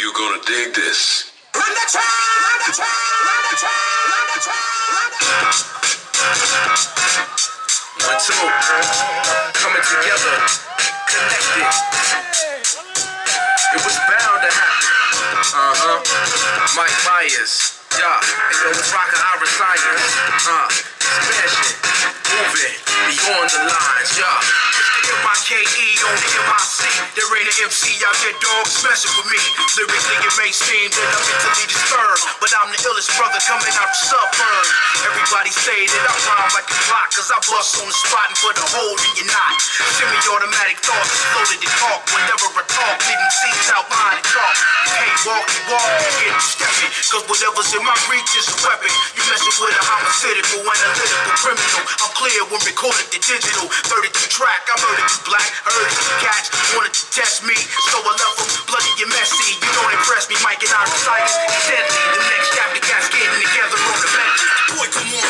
you gonna dig this. Run the track! Run the track! Run the track! Run the track! Run the One, two, coming together, connected. It was bound to happen. Uh huh. Mike Myers, yeah. And yo, it's rockin' our MC out there, dog, messing with me. Lyrically, it may seem that I'm mentally disturbed, but I'm the illest brother coming out the suburbs. Everybody say that I rhyme like a clock, cause I bust on the spot and put a hole in your knot. Semi-automatic thoughts, loaded to talk. Whenever I talk, didn't out behind the chalk. Can't walk, you walk, get stepping. Cause whatever's in my reach is a weapon. You messing with a homicidal, analytical criminal. I'm clear when recorded the digital. 32 track, I murdered you black. Heard you cats wanted to test me, so I left them bloody and messy. You don't impress me, Mike and I recite Deadly,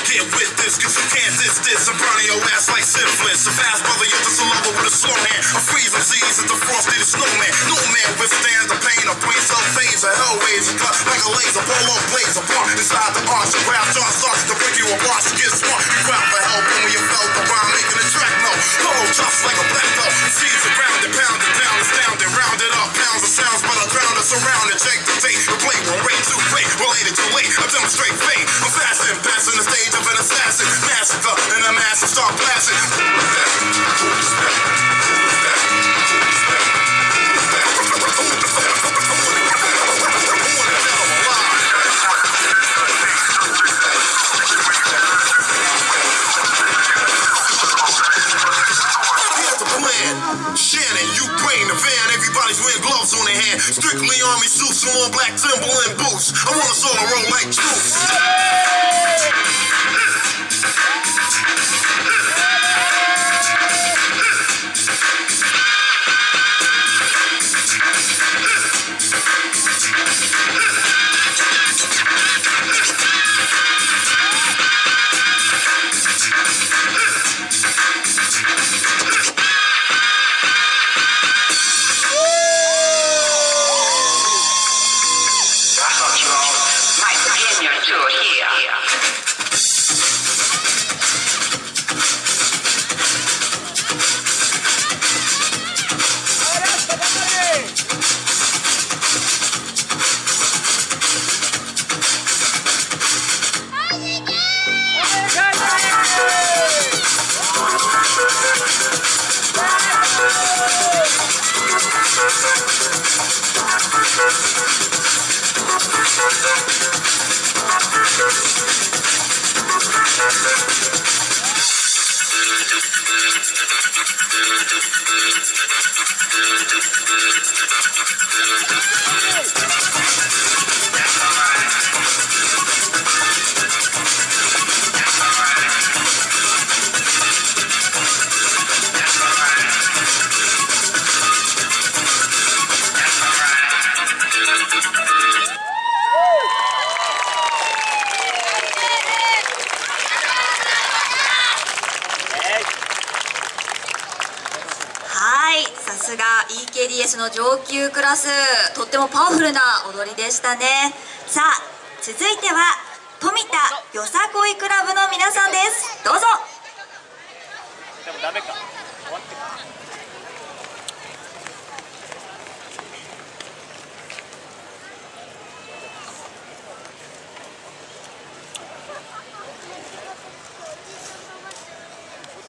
Get with this, cause you can't diss this. I'm burning your ass like syphilis. A fast brother, you're just a lover with a slow hand. I'm freezing seas at the frosty the snowman. No man withstands the pain of brain cell phase. A hell waves a cut like a laser. Pull blaze apart inside the arch. Your rap jar starts to break you apart. You get smart, you grab for help, and when you felt the rhyme making a track, no. Hollow just like a black belt. Seas are grounded, pounded down, astounded, rounded up. Pounds of sounds, but I it, surrounded. Check the tape, the play, one rate, two play, related to late. I demonstrate fate. Shannon, Ukraine, the van, everybody's wearing gloves on their hand. Strictly army suits all black Timberland boots. I want us all to roll like troops. はいですが EKDS の上級クラス。とってもパワフルな踊りでしたね。さあ続いては富田よさこいクラブの皆さんです。どうぞ。でもダメか。